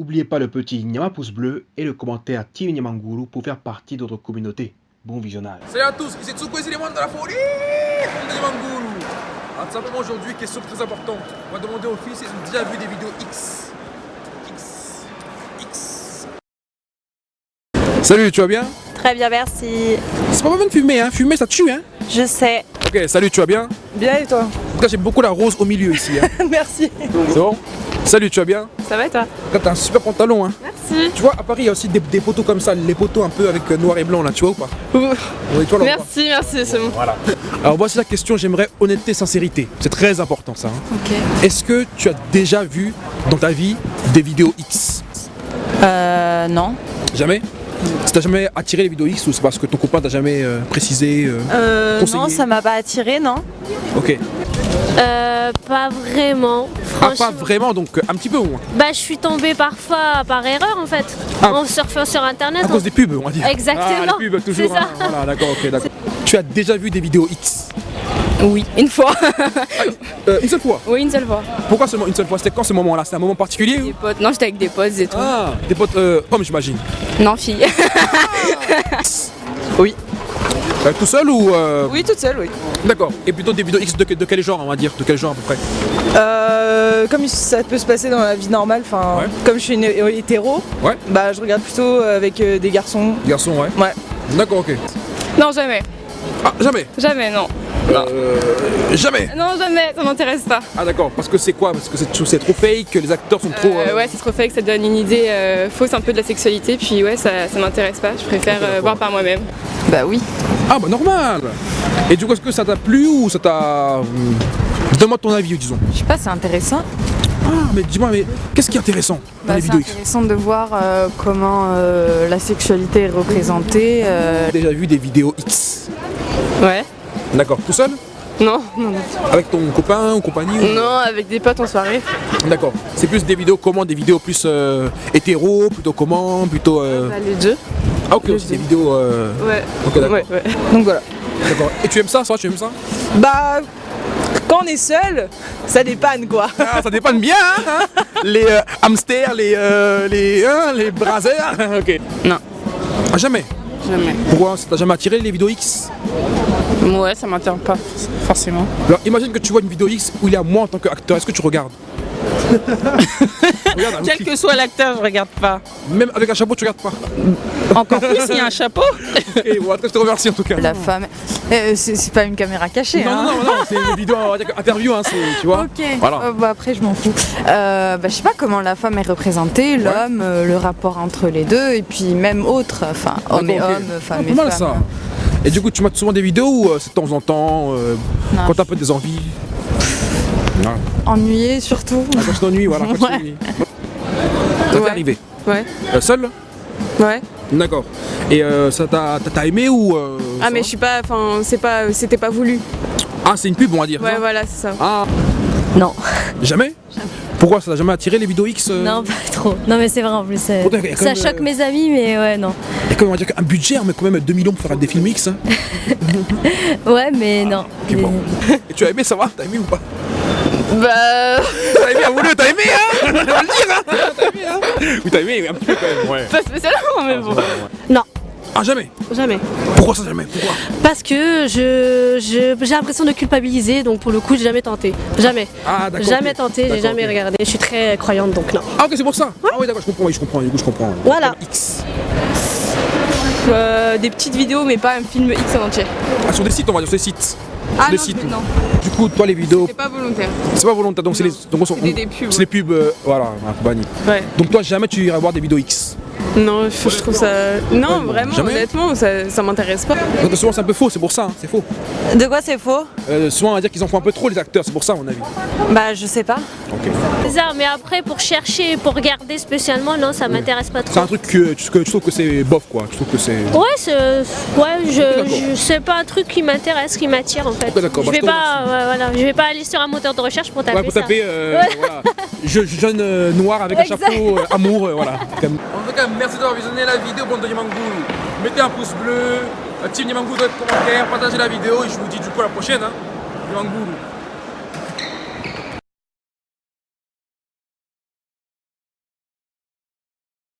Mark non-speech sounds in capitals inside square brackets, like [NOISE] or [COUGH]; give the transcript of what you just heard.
N'oubliez pas le petit Nyama pouce bleu et le commentaire Team Nyamanguru pour faire partie de notre communauté. Bon visionnage. Salut à tous, ici Tsuko, ici les moines de la folie de Nyamanguru Alors tout simplement aujourd'hui, question très importante. On va demander aux filles s'ils ont déjà vu des vidéos X. X. X. Salut, tu vas bien? Très bien, merci. C'est pas mal de fumer, hein Fumer, ça tue, hein Je sais. Ok, salut, tu vas bien? Bien et toi? En tout cas, j'aime beaucoup la rose au milieu ici. Hein. [LAUGHS] Merci. C'est bon? Salut, tu vas bien Ça va et toi t'as un super pantalon, hein Merci. Tu vois, à Paris, il y a aussi des, des poteaux comme ça, les poteaux un peu avec euh, noir et blanc, là, tu vois ou pas Oui, toi, là. Merci, merci, c'est bon. Voilà. Alors voici la question, j'aimerais honnêteté, sincérité. C'est très important ça. hein. Ok. Est-ce que tu as déjà vu dans ta vie des vidéos X Euh, non. Jamais Ça t'a jamais attiré les vidéos X ou c'est parce que ton copain t'a jamais euh, précisé euh, Euh, non, ça m'a pas attiré, non Ok. Euh, pas vraiment. Ah Franchement. pas vraiment, donc euh, un petit peu au moins. Bah, je suis tombée parfois par erreur en fait. Ah. En surfant sur internet. À cause des pubs, on va dire. Exactement. Ah, les pubs, toujours. Ça. hein. Voilà, d'accord, ok, d'accord. Tu as déjà vu des vidéos X? Oui, une fois. Euh, Une seule fois? Oui, une seule fois. Pourquoi seulement une seule fois? C'était quand ce moment-là? C'était un moment particulier ou? Des potes. Non, j'étais avec des potes et tout. Ah, des potes euh, hommes j'imagine. Non, fille. [LAUGHS] oui. Euh, tout seul ou euh, Oui, toute seule, oui. D'accord. Et plutôt des vidéos X de, de quel genre on va dire De quel genre à peu près Euh, comme ça peut se passer dans la vie normale, enfin, Ouais. comme je suis une hétéro, Ouais. bah je regarde plutôt avec euh, des garçons. Garçon, ouais. Ouais. D'accord, ok. Non, jamais. Ah, jamais Jamais, non. Euh, Jamais Non, jamais, ça m'intéresse pas. Ah d'accord, parce que c'est quoi? Parce que c'est c'est trop fake, que les acteurs sont trop... Euh, euh, ouais, c'est trop fake, ça donne une idée euh, fausse un peu de la sexualité, puis ouais, ça, ça m'intéresse pas. Je préfère euh, voir par moi-même. Bah oui. Ah bah normal Et du coup, est-ce que ça t'a plu ou ça t'a... hum, Donne-moi ton avis, disons. Je sais pas, c'est intéressant. Ah, mais dis-moi, mais qu'est-ce qui est intéressant dans Bah, les c'est vidéos X intéressant de voir euh, comment euh, la sexualité est représentée. euh, déjà vu des vidéos X Ouais. D'accord, tout seul Non, non, non. Avec ton copain ou compagnie ou- Non, avec des potes en soirée. D'accord. C'est plus des vidéos comment Des vidéos plus euh, hétéro, plutôt comment Plutôt... euh, Bah, les deux. Ah ok, aussi des vidéos... euh, Ouais. Ouais, ouais. Donc voilà. D'accord. Et tu aimes ça, ça Tu aimes ça? Bah, quand on est seul, ça dépanne quoi. Ah, ça dépanne bien, hein, hein Les euh, hamsters, les, euh, les, hein, les brasers. ok. Non. Ah, jamais. Jamais. Pourquoi? Ça t'a jamais attiré les vidéos X? Ouais, ça m'intéresse pas forcément. Alors, imagine que tu vois une vidéo X où il y a moi en tant qu'acteur. Est-ce que tu regardes? [LAUGHS] Regarde, Quel que soit l'acteur, je regarde pas. Même avec un chapeau, tu regardes pas. Encore plus s'il y a un [LAUGHS] chapeau. Et voilà, je te remercie en tout cas. la femme. Euh, c'est pas une caméra cachée. Non, hein. non, non, non, c'est une vidéo interview, hein, tu vois. Ok, Voilà. Euh, bah, après je m'en fous. Euh, bah, je sais pas comment la femme est représentée, l'homme, euh, le rapport entre les deux, et puis même autre, enfin homme et D'accord, ok. homme, femme Ah, et pas mal femme. ça. Et du coup, tu mates souvent des vidéos ou euh, c'est de temps en temps, euh, Non, quand t'as un peu des envies? Non. Ennuyé surtout. Ah, tu t'ennuies, voilà. Quand tu Ouais. t'ennuies. Ça t'est Ouais. arrivé Ouais. Euh, Seul Ouais. D'accord. Et euh, ça t'a t'as- t'as aimé ou euh, Ah mais je suis pas, enfin c'est pas, c'était pas voulu. Ah, c'est une pub, on va dire. Ouais ça voilà c'est ça. Ah, Non. jamais Pourquoi ça t'a jamais attiré les vidéos X euh Non, pas trop. Non, mais c'est vrai en plus. quand Ça même, choque euh, mes amis, mais ouais, non. A quand on va dire, un budget, mais quand même 2 millions pour faire des films X. hein. [LAUGHS] Ouais, mais non. Bon. Et tu as aimé, ça va T'as aimé ou pas? Bah T'as aimé, avoue-le, t'as aimé, hein On va le dire, hein T'as aimé, hein Oui, t'as aimé, un petit peu quand même, ouais. pas spécialement mais bon. Non, Ah, jamais jamais. Pourquoi ça, jamais? Pourquoi? Parce que je je- j'ai l'impression de culpabiliser, donc pour le coup, j'ai jamais tenté. Jamais. Ah, d'accord. Jamais tenté, j'ai jamais regardé. Je suis très croyante, donc non. Ah, ok, c'est pour ça Ah, oui, d'accord, je comprends, oui, je comprends, du coup, je comprends. Voilà. X. Euh, des petites vidéos mais pas un film X en entier. Ah, sur des sites, on va dire, sur des sites. Ah non, Du coup, toi, les vidéos, c'est pas volontaire. c'est pas volontaire, donc c'est les. Donc, on des- pubs, C'est les pubs, euh, voilà, banni. Ouais. Donc, toi, jamais tu irais voir des vidéos X Non, je, je trouve ça. Non, vraiment, Jamais honnêtement, ça, ça m'intéresse pas. Donc, souvent, c'est un peu faux, c'est pour ça, hein, c'est faux. De quoi c'est faux? Euh, souvent, on va dire qu'ils en font un peu trop, les acteurs, c'est pour ça, à mon avis. Bah, je sais pas. Ok. C'est ça, mais après, pour chercher, pour regarder spécialement, non, ça m'intéresse pas C'est trop. un truc que tu, que tu trouves que c'est bof, quoi. Tu trouves que c'est. Ouais, c'est, ouais, je, je c'est pas un truc qui m'intéresse, qui m'attire en fait. Je bah, vais je pas, ouais, voilà, je vais pas aller sur un moteur de recherche pour taper Ouais, pour ça. taper, euh, [LAUGHS] voilà. Je, jeune euh, noir avec un chapeau, euh, amour, euh, voilà. [LAUGHS] Comme- En tout cas, merci d'avoir visionné la vidéo, bande de Yamanguru. Mettez un pouce bleu, un team Yamanguru dans les commentaires, partagez la vidéo et je vous dis du coup à la prochaine. Hein.